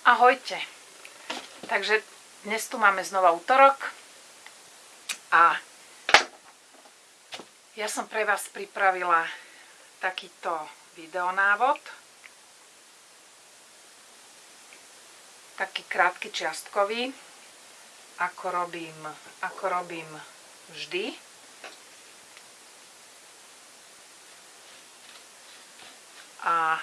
Ahojte. Takže dnes tu máme znova útorok a ja som pre vás pripravila takýto videonávod. Taký krátky čiastkový, ako robím, ako robím vždy. A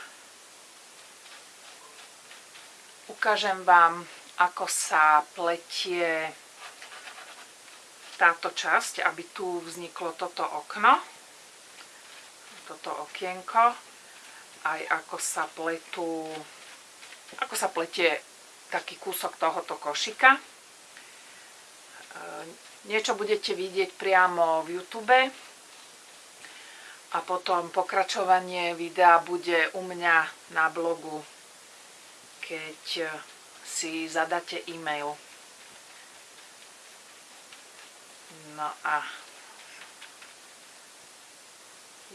ukážem vám, ako sa pletie táto časť, aby tu vzniklo toto okno, toto okienko, aj ako sa pletú, ako sa pletie taký kúsok tohoto košika. E, niečo budete vidieť priamo v YouTube a potom pokračovanie videa bude u mňa na blogu keď eh, si zadáte e-mail. No a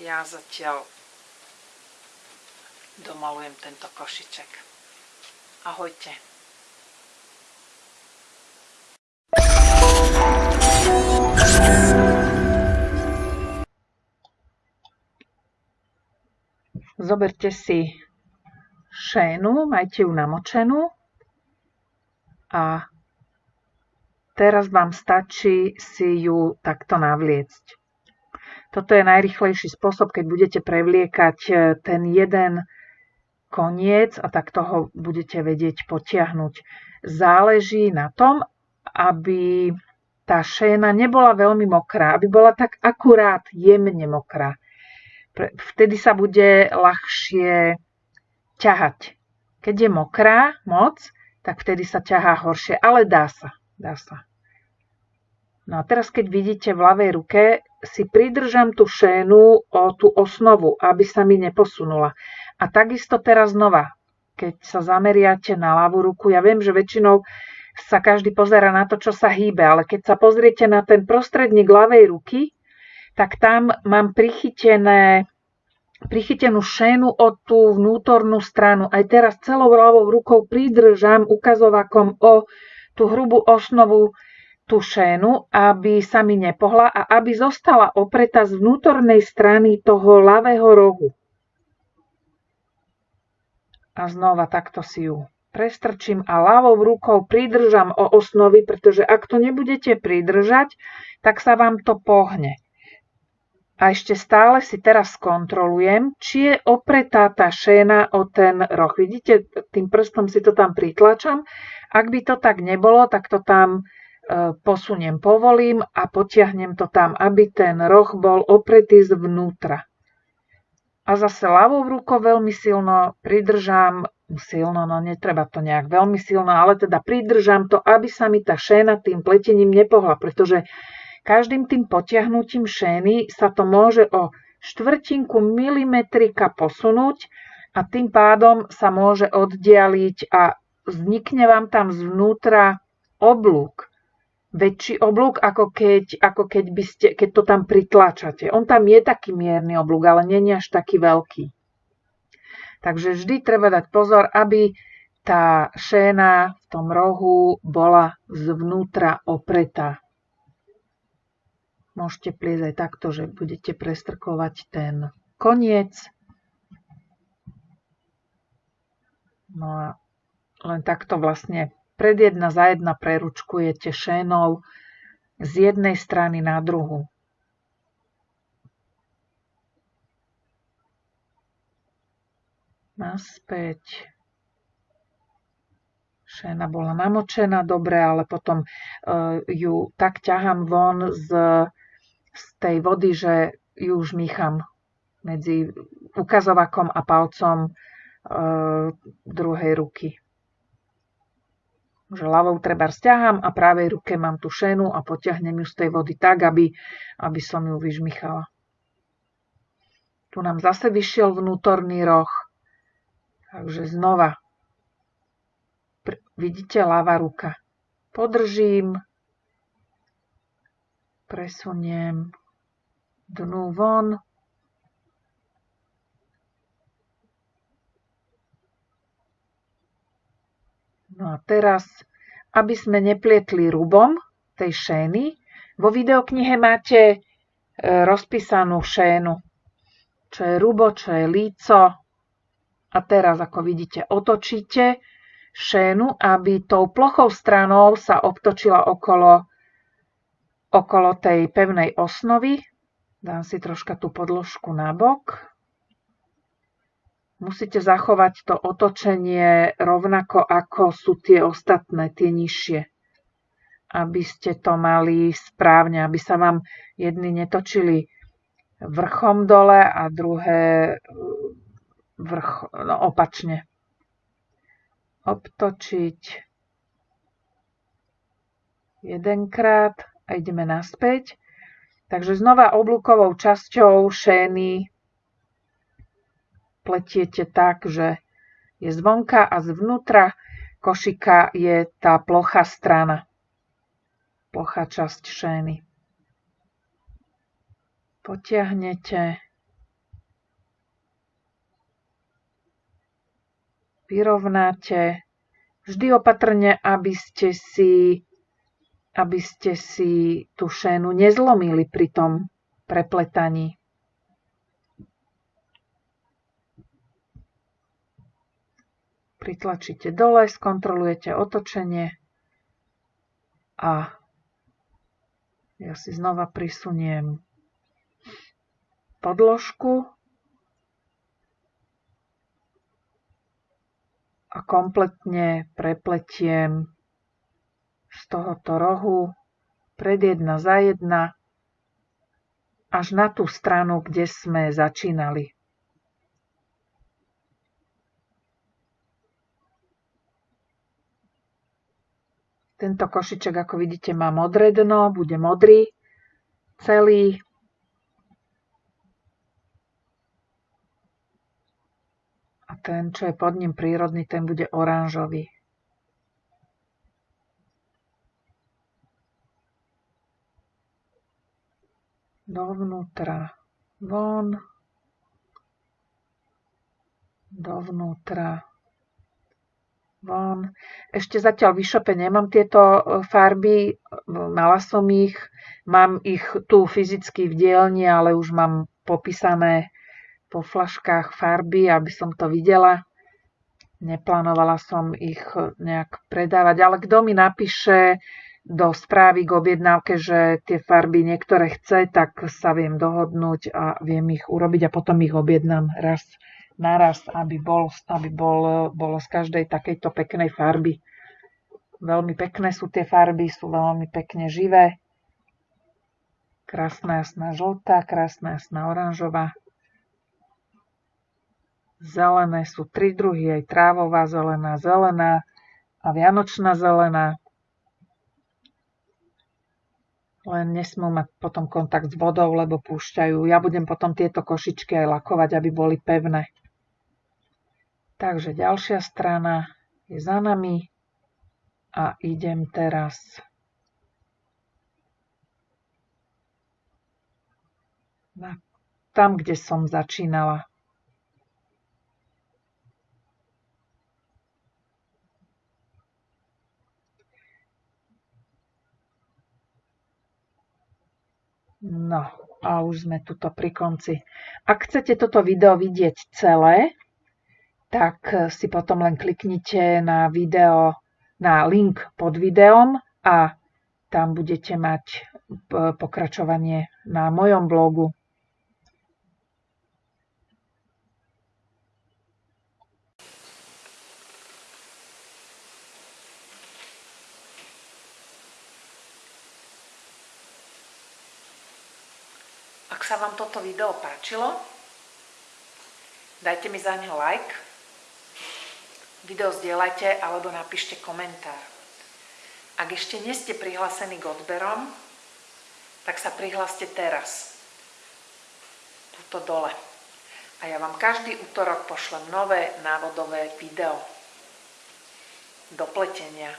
ja zatiaľ domalujem tento košiček. Ahojte. Zoberte si šénu, majte ju namočenú a teraz vám stačí si ju takto navliecť. Toto je najrychlejší spôsob, keď budete prevliekať e, ten jeden koniec a takto ho budete vedieť potiahnuť. Záleží na tom, aby tá šéna nebola veľmi mokrá, aby bola tak akurát jemne mokrá. Vtedy sa bude ľahšie ťahať. Keď je mokrá moc, tak vtedy sa ťahá horšie, ale dá sa. Dá sa. No a teraz, keď vidíte v ľavej ruke, si pridržam tú šénu o tú osnovu, aby sa mi neposunula. A takisto teraz znova, keď sa zameriate na ľavú ruku, ja viem, že väčšinou sa každý pozera na to, čo sa hýbe, ale keď sa pozriete na ten prostredník ľavej ruky, tak tam mám prichytené prichytenú šénu o tú vnútornú stranu. Aj teraz celou ľavou rukou pridržam ukazovakom o tú hrubú osnovu tú šénu, aby sa mi nepohla a aby zostala opretá z vnútornej strany toho ľavého rohu. A znova takto si ju prestrčím a ľavou rukou pridržam o osnovy, pretože ak to nebudete pridržať, tak sa vám to pohne. A ešte stále si teraz skontrolujem, či je opretá tá šéna o ten roh. Vidíte, tým prstom si to tam pritlačam. Ak by to tak nebolo, tak to tam e, posuniem, povolím a potiahnem to tam, aby ten roh bol opretý zvnútra. A zase ľavou rukou veľmi silno pridržám, silno, no netreba to nejak veľmi silno, ale teda pridržám to, aby sa mi tá šéna tým pletením nepohla, pretože Každým tým potiahnutím šény sa to môže o štvrtinku milimetrika posunúť a tým pádom sa môže oddialiť a vznikne vám tam zvnútra oblúk. Väčší oblúk, ako keď, ako keď, by ste, keď to tam pritlačate. On tam je taký mierny oblúk, ale nie je až taký veľký. Takže vždy treba dať pozor, aby tá šéna v tom rohu bola zvnútra opretá. Môžete pliesť aj takto, že budete prestrkovať ten koniec. No a len takto vlastne pred jedna za jedna preručkujete šénou z jednej strany na druhu. Naspäť. Šéna bola namočená dobre, ale potom uh, ju tak ťahám von z z tej vody, že ju už mícham medzi ukazovakom a palcom e, druhej ruky. Že ľavou treba stiaham a pravej ruke mám tú šenu a potiahnem ju z tej vody tak, aby, aby som ju vyžmichala. Tu nám zase vyšiel vnútorný roh. Takže znova. Vidíte, ľava ruka. Podržím, presuniem dnu von. No a teraz, aby sme neplietli rubom tej šény, vo videoknihe máte e, rozpísanú šénu, čo je rubo, čo je líco. A teraz, ako vidíte, otočíte šénu, aby tou plochou stranou sa obtočila okolo, okolo tej pevnej osnovy. Dám si troška tú podložku na bok musíte zachovať to otočenie rovnako ako sú tie ostatné, tie nižšie. Aby ste to mali správne, aby sa vám jedny netočili vrchom dole a druhé vrch, no, opačne. Obtočiť jedenkrát a ideme naspäť. Takže znova oblúkovou časťou šény pletiete tak, že je zvonka a zvnútra košika je tá plochá strana, plochá časť šény. Potiahnete, vyrovnáte, vždy opatrne, aby ste si, aby ste si tú šénu nezlomili pri tom prepletaní. pritlačíte dole, skontrolujete otočenie a ja si znova prisuniem podložku a kompletne prepletiem z tohoto rohu pred jedna za jedna až na tú stranu, kde sme začínali. Tento košiček, ako vidíte, má modré dno, bude modrý celý. A ten, čo je pod ním prírodný, ten bude oranžový. Dovnútra. Von, dovnútra. Von. Ešte zatiaľ v e nemám tieto e, farby, mala som ich, mám ich tu fyzicky v dielni, ale už mám popísané po flaškách farby, aby som to videla. Neplánovala som ich nejak predávať, ale kto mi napíše do správy k objednávke, že tie farby niektoré chce, tak sa viem dohodnúť a viem ich urobiť a potom ich objednám raz naraz, aby, bol, aby bol, bolo z každej takejto peknej farby. Veľmi pekné sú tie farby, sú veľmi pekne živé. Krásna jasná žltá, krásna jasná oranžová. Zelené sú tri druhy, aj trávová zelená, zelená a vianočná zelená. Len nesmú mať potom kontakt s vodou, lebo púšťajú. Ja budem potom tieto košičky aj lakovať, aby boli pevné. Takže ďalšia strana je za nami a idem teraz tam, kde som začínala. No a už sme tuto pri konci. Ak chcete toto video vidieť celé, tak eh, si potom len kliknite na video, na link pod videom a tam budete mať eh, pokračovanie na mojom blogu. Ak sa vám toto video páčilo, dajte mi za ňo like Video zdieľajte alebo napíšte komentár. Ak ešte nie ste prihlásení k odberom, tak sa prihláste teraz. Tuto dole. A ja vám každý útorok pošlem nové návodové video. Do pletenia.